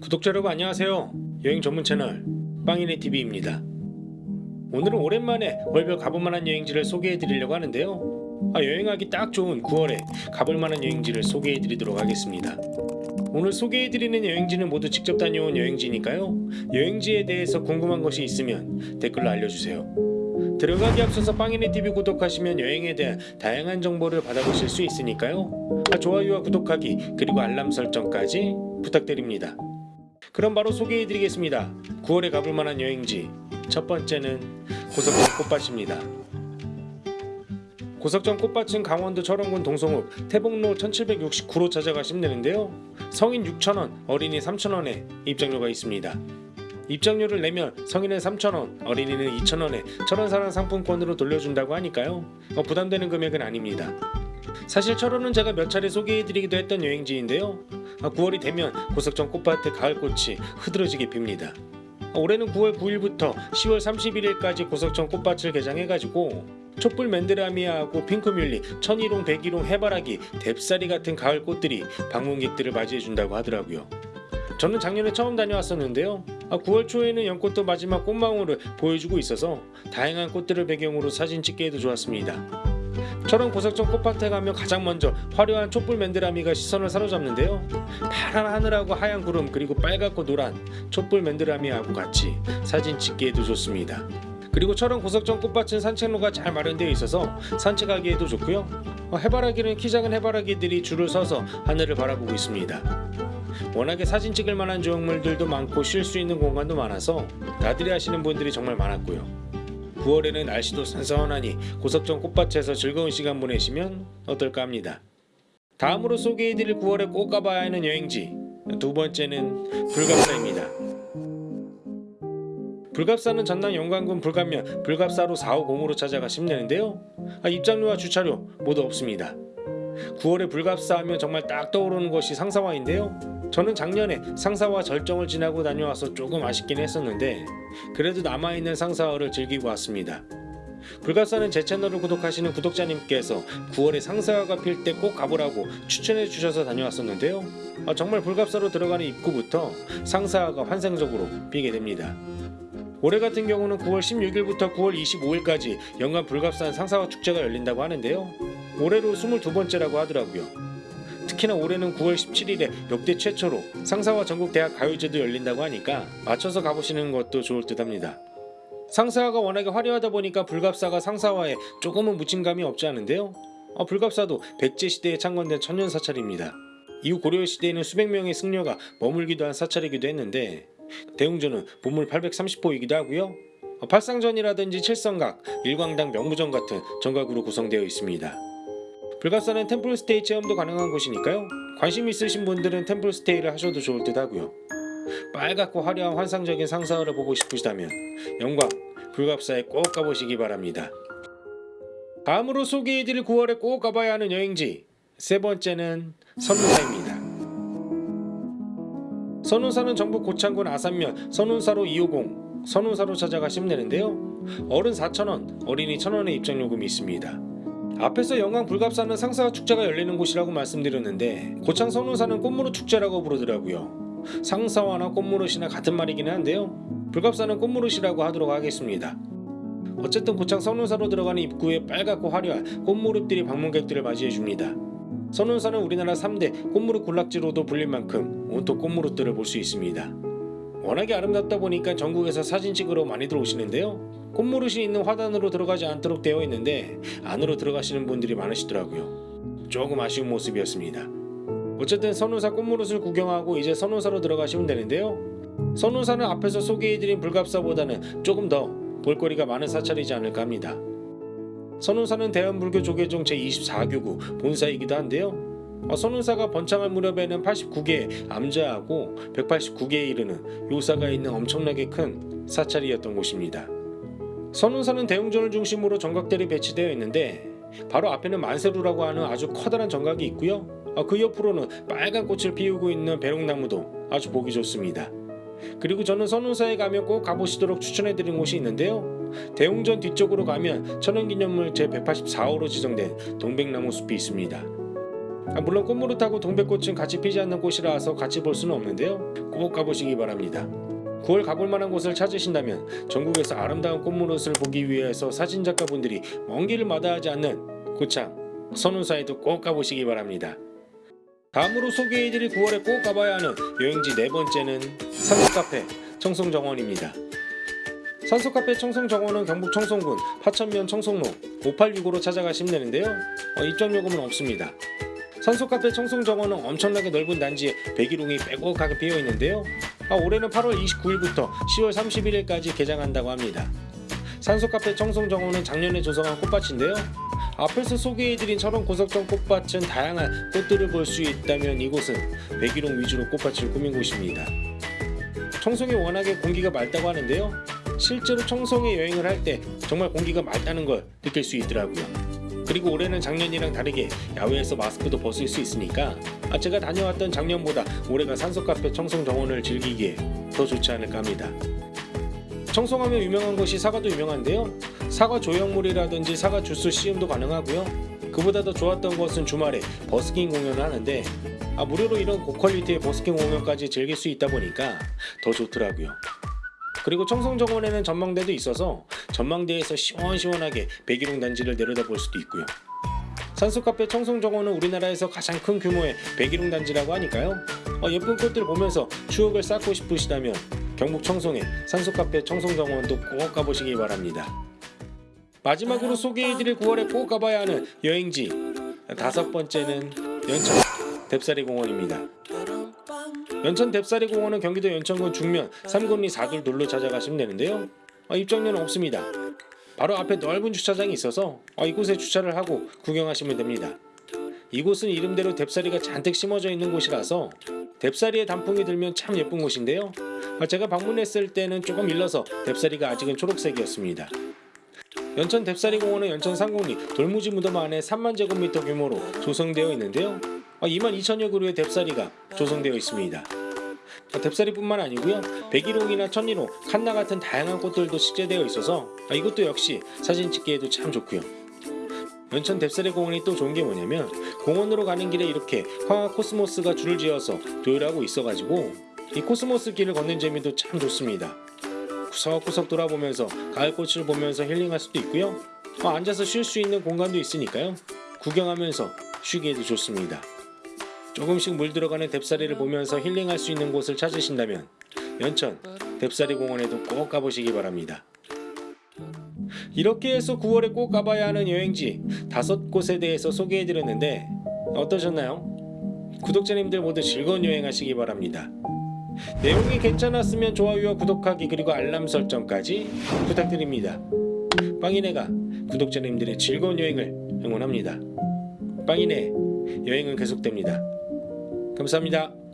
구독자 여러분 안녕하세요. 여행 전문 채널 빵이네 TV입니다. 오늘은 오랜만에 월별 가볼만한 여행지를 소개해 드리려고 하는데요. 아, 여행하기 딱 좋은 9월에 가볼만한 여행지를 소개해 드리도록 하겠습니다. 오늘 소개해 드리는 여행지는 모두 직접 다녀온 여행지니까요. 여행지에 대해서 궁금한 것이 있으면 댓글로 알려주세요. 들어가기 앞서서 빵이네 TV 구독하시면 여행에 대한 다양한 정보를 받아보실 수 있으니까요. 아, 좋아요와 구독하기 그리고 알람 설정까지 부탁드립니다. 그럼 바로 소개해드리겠습니다. 9월에 가볼 만한 여행지 첫 번째는 고석정 꽃밭입니다. 고석정 꽃밭은 강원도 철원군 동성읍 태복로 1769로 찾아가시면 되는데요. 성인 6,000원, 어린이 3,000원에 입장료가 있습니다. 입장료를 내면 성인은 3,000원, 어린이는 2,000원에 철원사랑 상품권으로 돌려준다고 하니까요. 어, 부담되는 금액은 아닙니다. 사실 철원은 제가 몇 차례 소개해드리기도 했던 여행지인데요. 9월이 되면 고석정 꽃밭의 가을꽃이 흐드러지게 핍니다. 올해는 9월 9일부터 10월 31일까지 고석정 꽃밭을 개장해가지고 촛불 맨드라미아하고 핑크뮬리, 천일홍, 백일홍, 해바라기, 뎁사리 같은 가을 꽃들이 방문객들을 맞이해준다고 하더라고요. 저는 작년에 처음 다녀왔었는데요. 9월 초에는 연꽃도 마지막 꽃망울을 보여주고 있어서 다양한 꽃들을 배경으로 사진 찍기에도 좋았습니다. 철원 고석정 꽃밭에 가면 가장 먼저 화려한 촛불 맨드라미가 시선을 사로잡는데요. 파란 하늘하고 하얀 구름 그리고 빨갛고 노란 촛불 맨드라미하고 같이 사진 찍기에도 좋습니다. 그리고 철원 고석정 꽃밭은 산책로가 잘 마련되어 있어서 산책하기에도 좋고요. 어, 해바라기는 키 작은 해바라기들이 줄을 서서 하늘을 바라보고 있습니다. 워낙에 사진 찍을 만한 조형물들도 많고 쉴 수 있는 공간도 많아서 나들이 하시는 분들이 정말 많았고요. 9월에는 날씨도 선선하니 고석정 꽃밭에서 즐거운 시간 보내시면 어떨까 합니다. 다음으로 소개해드릴 9월에 꼭 가봐야 하는 여행지 두 번째는 불갑사입니다. 불갑사는 전남 영광군 불갑면 불갑사로 450으로 찾아가시면 되는데요. 아, 입장료와 주차료 모두 없습니다. 9월에 불갑사 하면 정말 딱 떠오르는 것이 상사화인데요. 저는 작년에 상사화 절정을 지나고 다녀와서 조금 아쉽긴 했었는데 그래도 남아있는 상사화를 즐기고 왔습니다. 불가사는 제 채널을 구독하시는 구독자님께서 9월에 상사화가 필 때 꼭 가보라고 추천해 주셔서 다녀왔었는데요. 아, 정말 불갑사로 들어가는 입구부터 상사화가 환상적으로 피게 됩니다. 올해 같은 경우는 9월 16일부터 9월 25일까지 연간 불갑산 상사화 축제가 열린다고 하는데요. 올해로 22번째라고 하더라고요. 특히나 올해는 9월 17일에 역대 최초로 상사화 전국 대학 가요제도 열린다고 하니까 맞춰서 가보시는 것도 좋을 듯 합니다. 상사화가 워낙에 화려하다 보니까 불갑사가 상사화에 조금은 묻힌 감이 없지 않은데요. 어, 불갑사도 백제 시대에 창건된 천년 사찰입니다. 이후 고려 시대에는 수백 명의 승려가 머물기도 한 사찰이기도 했는데 대웅전은 보물 830호이기도 하고요. 어, 팔상전이라든지 칠성각, 일광당 명무전 같은 정각으로 구성되어 있습니다. 불가사는 템플스테이 체험도 가능한 곳이니까요. 관심 있으신 분들은 템플스테이를 하셔도 좋을 듯 하고요. 빨갛고 화려한 환상적인 상사를 보고 싶으시다면 영광 불갑사에 꼭 가보시기 바랍니다. 다음으로 소개해드릴 9월에 꼭 가봐야 하는 여행지 세 번째는 선운사입니다. 선운사는 전북 고창군 아산면 선운사로 250 선운사로 찾아가 시면 되는데요. 어른 4,000원, 어린이 1,000원의 입장요금이 있습니다. 앞에서 영광 불갑사는 상사화 축제가 열리는 곳이라고 말씀드렸는데 고창 선운사는 꽃무릇 축제라고 부르더라고요. 상사화나 꽃무릇이나 같은 말이긴 한데요. 불갑사는 꽃무릇이라고 하도록 하겠습니다. 어쨌든 고창 선운사로 들어가는 입구에 빨갛고 화려한 꽃무릇들이 방문객들을 맞이해줍니다. 선운사는 우리나라 3대 꽃무릇 군락지로도 불릴 만큼 온통 꽃무릇들을 볼 수 있습니다. 워낙에 아름답다 보니까 전국에서 사진 찍으러 많이들 오시는데요. 꽃무릇이 있는 화단으로 들어가지 않도록 되어 있는데 안으로 들어가시는 분들이 많으시더라고요. 조금 아쉬운 모습이었습니다. 어쨌든 선운사 꽃무릇을 구경하고 이제 선운사로 들어가시면 되는데요. 선운사는 앞에서 소개해드린 불갑사보다는 조금 더 볼거리가 많은 사찰이지 않을까 합니다. 선운사는 대한불교 조계종 제24교구 본사이기도 한데요. 어, 선운사가 번창할 무렵에는 89개의 암자하고 189개에 이르는 요사가 있는 엄청나게 큰 사찰이었던 곳입니다. 선운사는 대웅전을 중심으로 정각들이 배치되어 있는데 바로 앞에는 만세루라고 하는 아주 커다란 정각이 있고요. 어, 그 옆으로는 빨간 꽃을 피우고 있는 배롱나무도 아주 보기 좋습니다. 그리고 저는 선운사에 가면 꼭 가보시도록 추천해드린 곳이 있는데요. 대웅전 뒤쪽으로 가면 천연기념물 제184호로 지정된 동백나무 숲이 있습니다. 아, 물론 꽃무릇 타고 동백꽃은 같이 피지 않는 꽃이라서 같이 볼 수는 없는데요. 꼭 가보시기 바랍니다. 9월 가볼 만한 곳을 찾으신다면 전국에서 아름다운 꽃무릇을 보기 위해서 사진작가분들이 먼 길을 마다하지 않는 고창 선운사에도 꼭 가보시기 바랍니다. 다음으로 소개해드릴 9월에 꼭 가봐야 하는 여행지 네 번째는 산소카페 청송정원입니다. 산소카페 청송정원은 경북 청송군 파천면 청송로 5865로 찾아가시면 되는데요. 어, 입장요금은 없습니다. 산소카페 청송정원은 엄청나게 넓은 단지에 백일홍이 빼곡하게 피어 있는데요. 아, 올해는 8월 29일부터 10월 31일까지 개장한다고 합니다. 산소카페 청송정원은 작년에 조성한 꽃밭인데요. 앞에서 소개해드린 철원 고석정 꽃밭은 다양한 꽃들을 볼 수 있다면 이곳은 백일홍 위주로 꽃밭을 꾸민 곳입니다. 청송이 워낙에 공기가 맑다고 하는데요. 실제로 청송에 여행을 할 때 정말 공기가 맑다는 걸 느낄 수 있더라고요. 그리고 올해는 작년이랑 다르게 야외에서 마스크도 벗을 수 있으니까 아, 제가 다녀왔던 작년보다 올해가 산소카페 청송 정원을 즐기기에 더 좋지 않을까 합니다. 청송하면 유명한 곳이 사과도 유명한데요. 사과 조형물이라든지 사과 주스 시음도 가능하고요. 그보다 더 좋았던 것은 주말에 버스킹 공연을 하는데 아, 무료로 이런 고퀄리티의 버스킹 공연까지 즐길 수 있다 보니까 더 좋더라고요. 그리고 청송정원에는 전망대도 있어서 전망대에서 시원시원하게 백일홍 단지를 내려다볼 수도 있고요. 산소카페 청송정원은 우리나라에서 가장 큰 규모의 백일홍 단지라고 하니까요. 어, 예쁜 꽃들 보면서 추억을 쌓고 싶으시다면 경북 청송의 산소카페 청송정원도 꼭 가보시기 바랍니다. 마지막으로 소개해드릴 9월에 꼭 가봐야 하는 여행지 다섯 번째는 연천 뎁사리 공원입니다. 연천 뎁사리 공원은 경기도 연천군 중면 삼군리 사둘돌로 찾아가시면 되는데요. 아, 입장료는 없습니다. 바로 앞에 넓은 주차장이 있어서 아, 이곳에 주차를 하고 구경하시면 됩니다. 이곳은 이름대로 뎁사리가 잔뜩 심어져 있는 곳이라서 뎁사리에 단풍이 들면 참 예쁜 곳인데요. 아, 제가 방문했을 때는 조금 일러서 뎁사리가 아직은 초록색이었습니다. 연천 뎁사리 공원은 연천 상공리 돌무지 무덤 안에 3만 제곱미터 규모로 조성되어 있는데요. 2만 2천여 그루의 뎁사리가 조성되어 있습니다. 아, 뎁사리뿐만 아니고요. 백일홍이나 천리로, 칸나 같은 다양한 꽃들도 식재되어 있어서 아, 이것도 역시 사진 찍기에도 참 좋고요. 연천 뎁사리 공원이 또 좋은 게 뭐냐면 공원으로 가는 길에 이렇게 황화 코스모스가 줄을 지어서 도열하고 있어가지고 이 코스모스 길을 걷는 재미도 참 좋습니다. 구석구석 돌아보면서 가을꽃을 보면서 힐링할 수도 있고요. 어, 앉아서 쉴 수 있는 공간도 있으니까요. 구경하면서 쉬기에도 좋습니다. 조금씩 물 들어가는 뎁사리를 보면서 힐링할 수 있는 곳을 찾으신다면 연천 뎁사리 공원에도 꼭 가보시기 바랍니다. 이렇게 해서 9월에 꼭 가봐야 하는 여행지 다섯 곳에 대해서 소개해드렸는데 어떠셨나요? 구독자님들 모두 즐거운 여행하시기 바랍니다. 내용이 괜찮았으면 좋아요와 구독하기 그리고 알람 설정까지 부탁드립니다. 빵이네가 구독자님들의 즐거운 여행을 응원합니다. 빵이네 여행은 계속됩니다. 감사합니다.